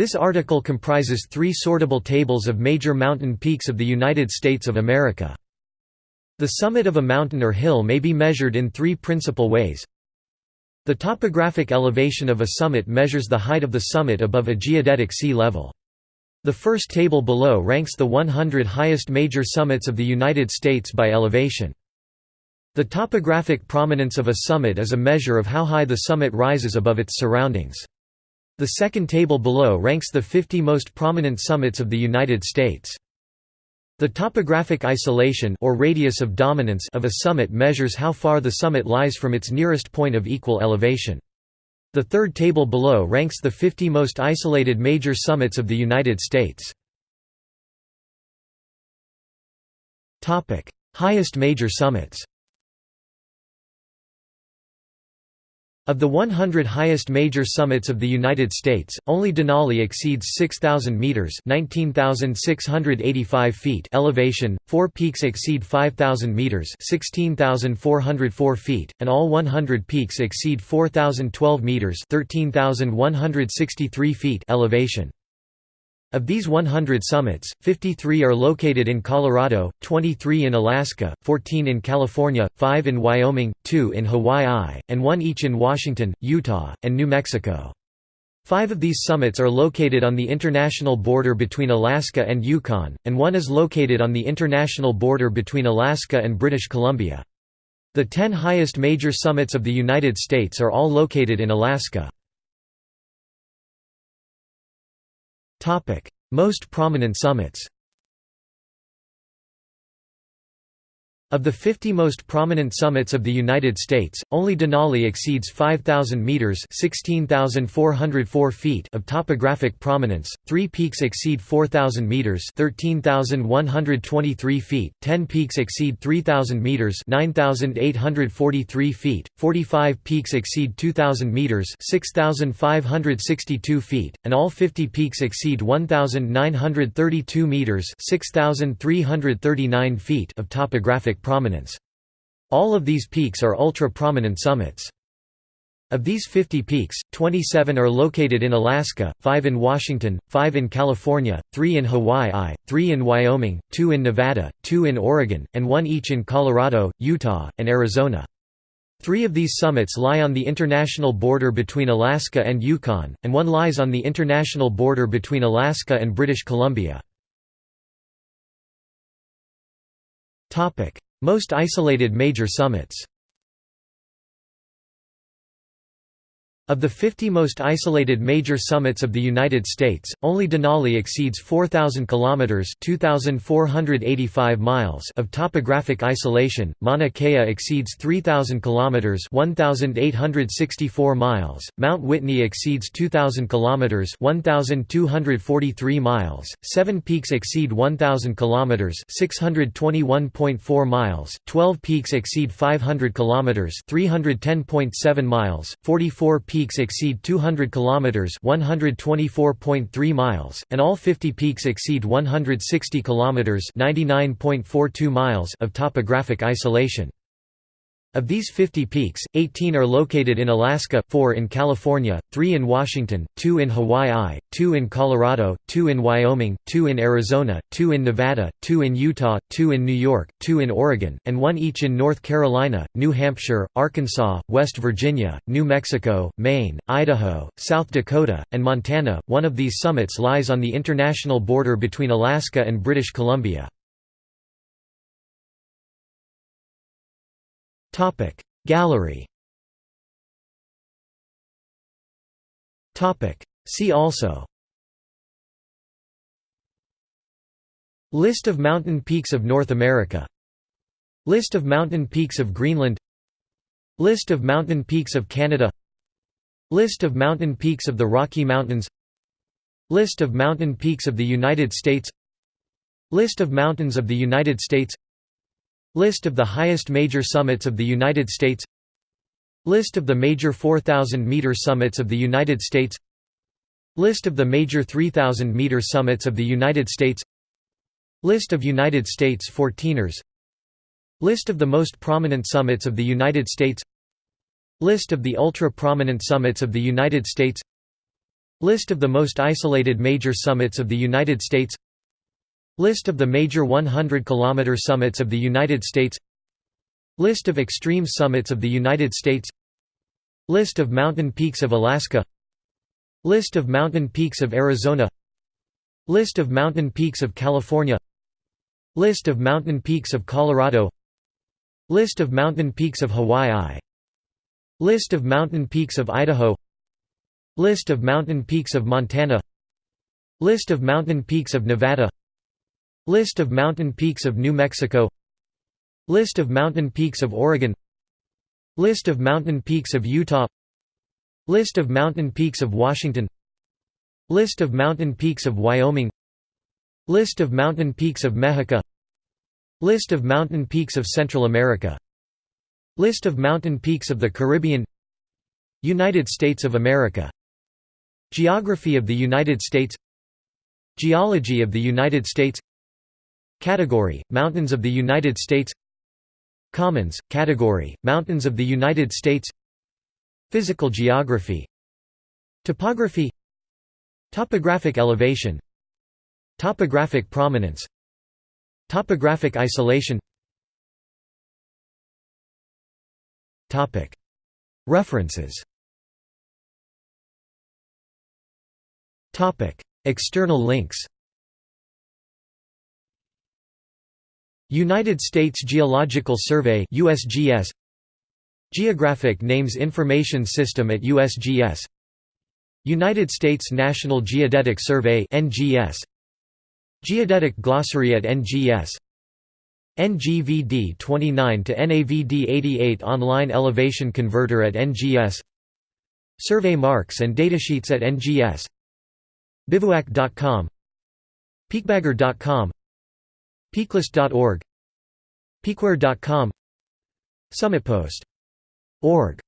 This article comprises three sortable tables of major mountain peaks of the United States of America. The summit of a mountain or hill may be measured in three principal ways. The topographic elevation of a summit measures the height of the summit above a geodetic sea level. The first table below ranks the 100 highest major summits of the United States by elevation. The topographic prominence of a summit is a measure of how high the summit rises above its surroundings. The second table below ranks the 50 most prominent summits of the United States. The topographic isolation or radius of dominance of a summit measures how far the summit lies from its nearest point of equal elevation. The third table below ranks the 50 most isolated major summits of the United States. Highest major summits Of the 100 highest major summits of the United States, only Denali exceeds 6,000 meters (19,685 feet) elevation. Four peaks exceed 5,000 meters (16,404 feet), and all 100 peaks exceed 4,012 meters (13,163 feet) elevation. Of these 100 summits, 53 are located in Colorado, 23 in Alaska, 14 in California, 5 in Wyoming, 2 in Hawaii, and 1 each in Washington, Utah, and New Mexico. Five of these summits are located on the international border between Alaska and Yukon, and one is located on the international border between Alaska and British Columbia. The ten highest major summits of the United States are all located in Alaska. Most prominent summits Of the 50 most prominent summits of the United States, only Denali exceeds 5,000 meters (16,404 feet) of topographic prominence. Three peaks exceed 4,000 meters (13,123 feet). Ten peaks exceed 3,000 meters (9,843 feet). Forty-five peaks exceed 2,000 meters (6,562 feet), and all 50 peaks exceed 1,932 meters (6,339 feet) of topographic prominence. All of these peaks are ultra-prominent summits. Of these 50 peaks, 27 are located in Alaska, 5 in Washington, 5 in California, 3 in Hawaii, 3 in Wyoming, 2 in Nevada, 2 in Oregon, and 1 each in Colorado, Utah, and Arizona. Three of these summits lie on the international border between Alaska and Yukon, and one lies on the international border between Alaska and British Columbia. Most isolated major summits Of the 50 most isolated major summits of the United States, only Denali exceeds 4,000 kilometers (2,485 miles) of topographic isolation. Mauna Kea exceeds 3,000 kilometers (1,864 miles). Mount Whitney exceeds 2,000 kilometers (1,243 miles). Seven peaks exceed 1,000 kilometers (621.4 miles). Twelve peaks exceed 500 kilometers (310.7 miles). Forty-four peaks peaks exceed 200 kilometers (124.3 miles), and all 50 peaks exceed 160 kilometers (99.42 miles) of topographic isolation. Of these 50 peaks, 18 are located in Alaska, 4 in California, 3 in Washington, 2 in Hawaii, 2 in Colorado, 2 in Wyoming, 2 in Arizona, 2 in Nevada, 2 in Utah, 2 in New York, 2 in Oregon, and 1 each in North Carolina, New Hampshire, Arkansas, West Virginia, New Mexico, Maine, Idaho, South Dakota, and Montana. One of these summits lies on the international border between Alaska and British Columbia. Gallery. See also. List of mountain peaks of North America. List of mountain peaks of Greenland. List of mountain peaks of Canada. List of mountain peaks of the Rocky Mountains. List of mountain peaks of the United States. List of mountains of the United States List of the highest major summits of the United States List of the major 4,000-meter summits of the United States List of the major 3,000-meter summits of the United States List of United States 14ers List of the most prominent summits of the United States List of the ultra-prominent summits of the United States List of the most isolated major summits of the United States List of the major 100 km summits of the United States List of extreme summits of the United States List of mountain peaks of Alaska List of mountain peaks of Arizona List of mountain peaks of California List of mountain peaks of Colorado List of mountain peaks of Hawaii List of mountain peaks of Idaho List of mountain peaks of Montana List of mountain peaks of Nevada List of mountain peaks of New Mexico. List of mountain peaks of Oregon. List of mountain peaks of Utah. List of mountain peaks of Washington. List of mountain peaks of Wyoming. List of mountain peaks of Mexico. List of mountain peaks of Central America. List of mountain peaks of the Caribbean. United States of America. Geography of the United States. Geology of the United States Category, Mountains of the United States Commons, Category, Mountains of the United States Physical geography Topography Topographic elevation Topographic prominence Topographic isolation References External links United States Geological Survey USGS Geographic Names Information System at USGS United States National Geodetic Survey NGS Geodetic Glossary at NGS NGVD 29 to NAVD 88 online elevation converter at NGS Survey marks and datasheets at NGS Bivouac.com Peakbagger.com Peaklist.org Peakware.com Summitpost.org